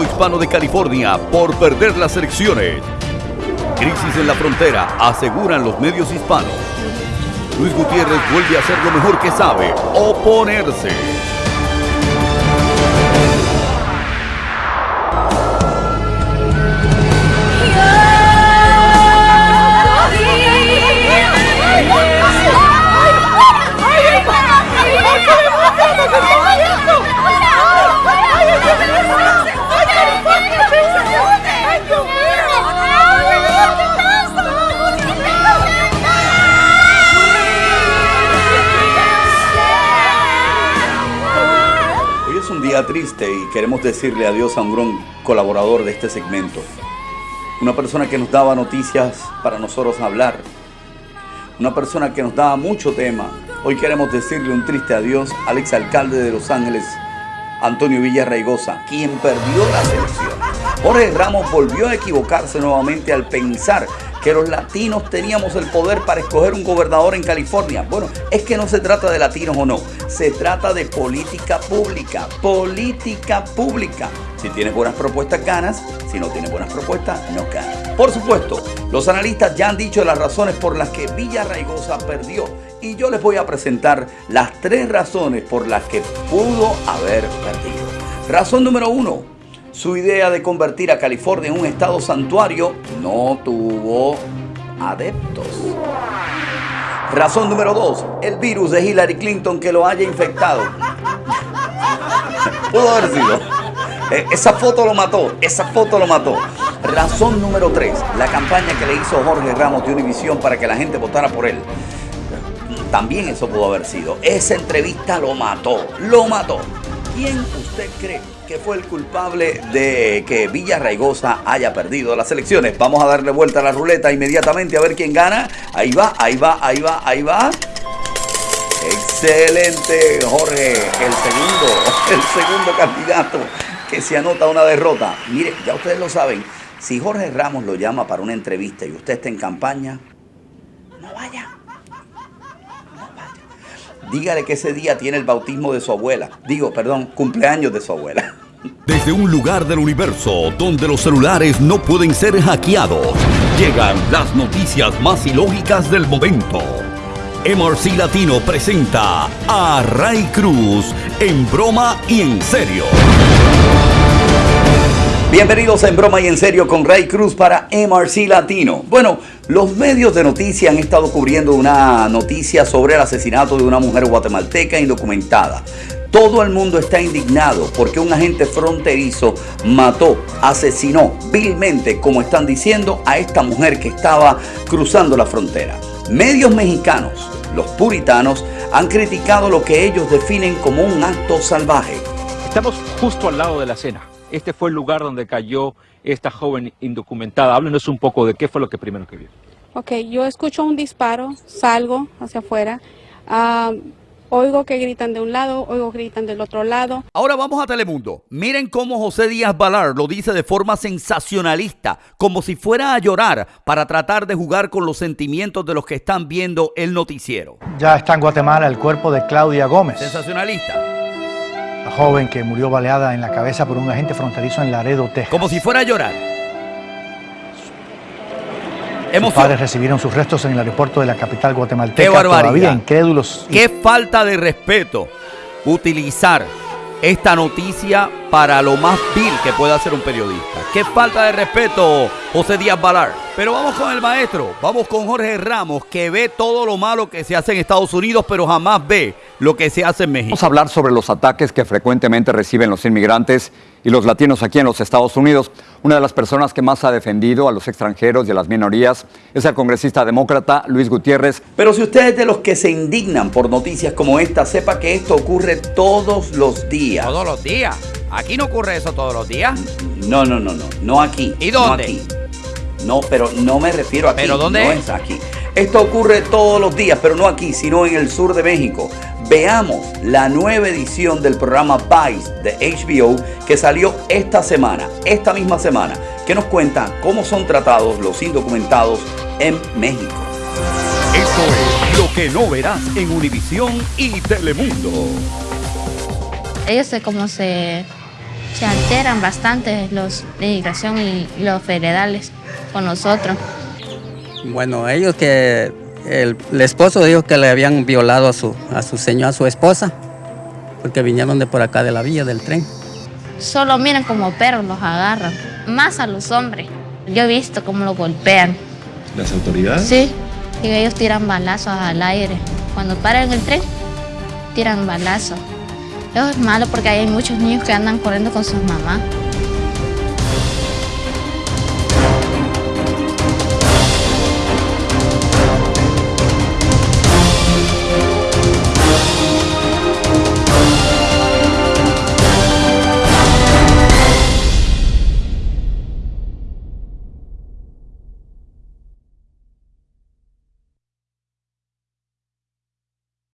hispano de California por perder las elecciones. Crisis en la frontera, aseguran los medios hispanos. Luis Gutiérrez vuelve a hacer lo mejor que sabe, oponerse. Triste y queremos decirle adiós a un gran colaborador de este segmento. Una persona que nos daba noticias para nosotros hablar. Una persona que nos daba mucho tema. Hoy queremos decirle un triste adiós al exalcalde de Los Ángeles, Antonio Villarraigosa, quien perdió la elecciones. Jorge Ramos volvió a equivocarse nuevamente al pensar que los latinos teníamos el poder para escoger un gobernador en California. Bueno, es que no se trata de latinos o no, se trata de política pública, política pública. Si tienes buenas propuestas, ganas. Si no tienes buenas propuestas, no ganas. Por supuesto, los analistas ya han dicho las razones por las que Villa Raigosa perdió. Y yo les voy a presentar las tres razones por las que pudo haber perdido. Razón número uno, su idea de convertir a California en un estado santuario no tuvo adeptos. Razón número dos, el virus de Hillary Clinton que lo haya infectado. Pudo haber sido. Eh, esa foto lo mató, esa foto lo mató. Razón número tres, la campaña que le hizo Jorge Ramos de Univision para que la gente votara por él. También eso pudo haber sido. Esa entrevista lo mató, lo mató. ¿Quién usted cree que fue el culpable de que Villa Raigosa haya perdido las elecciones? Vamos a darle vuelta a la ruleta inmediatamente a ver quién gana. Ahí va, ahí va, ahí va, ahí va. Excelente, Jorge, el segundo, el segundo candidato que se anota una derrota. Mire, ya ustedes lo saben, si Jorge Ramos lo llama para una entrevista y usted está en campaña, no vaya dígale que ese día tiene el bautismo de su abuela. Digo, perdón, cumpleaños de su abuela. Desde un lugar del universo donde los celulares no pueden ser hackeados, llegan las noticias más ilógicas del momento. MRC Latino presenta a Ray Cruz en broma y en serio. Bienvenidos en Broma y en Serio con Ray Cruz para MRC Latino. Bueno, los medios de noticias han estado cubriendo una noticia sobre el asesinato de una mujer guatemalteca indocumentada. Todo el mundo está indignado porque un agente fronterizo mató, asesinó vilmente, como están diciendo, a esta mujer que estaba cruzando la frontera. Medios mexicanos, los puritanos, han criticado lo que ellos definen como un acto salvaje. Estamos justo al lado de la escena este fue el lugar donde cayó esta joven indocumentada. Háblenos un poco de qué fue lo que primero que vio. Ok, yo escucho un disparo, salgo hacia afuera. Ah, oigo que gritan de un lado, oigo que gritan del otro lado. Ahora vamos a Telemundo. Miren cómo José Díaz Balar lo dice de forma sensacionalista, como si fuera a llorar para tratar de jugar con los sentimientos de los que están viendo el noticiero. Ya está en Guatemala el cuerpo de Claudia Gómez. Sensacionalista la joven que murió baleada en la cabeza por un agente fronterizo en Laredo, Texas. Como si fuera a llorar. Sus padres recibieron sus restos en el aeropuerto de la capital guatemalteca. ¡Qué barbaridad! Todavía incrédulos. ¡Qué falta de respeto utilizar esta noticia para lo más vil que pueda hacer un periodista. Qué falta de respeto, José Díaz Balar. Pero vamos con el maestro, vamos con Jorge Ramos, que ve todo lo malo que se hace en Estados Unidos, pero jamás ve lo que se hace en México. Vamos a hablar sobre los ataques que frecuentemente reciben los inmigrantes y los latinos aquí en los Estados Unidos. Una de las personas que más ha defendido a los extranjeros y a las minorías es el congresista demócrata Luis Gutiérrez. Pero si usted es de los que se indignan por noticias como esta, sepa que esto ocurre todos los días. ¿Todos los días? ¿Aquí no ocurre eso todos los días? No, no, no, no, no aquí. ¿Y dónde? No aquí. No, pero no me refiero aquí. ¿Pero dónde? No es aquí. Esto ocurre todos los días, pero no aquí, sino en el sur de México. Veamos la nueva edición del programa Vice de HBO que salió esta semana, esta misma semana, que nos cuenta cómo son tratados los indocumentados en México. Esto es lo que no verás en Univisión y Telemundo. Ellos sé cómo se Se alteran bastante los de inmigración y los federales con nosotros. Bueno, ellos que el, el esposo dijo que le habían violado a su, a su señora, a su esposa, porque vinieron de por acá de la villa del tren. Solo miran como perros, los agarran. Más a los hombres. Yo he visto cómo los golpean. ¿Las autoridades? Sí, y ellos tiran balazos al aire. Cuando paran el tren, tiran balazos. Es malo porque hay muchos niños que andan corriendo con sus mamás.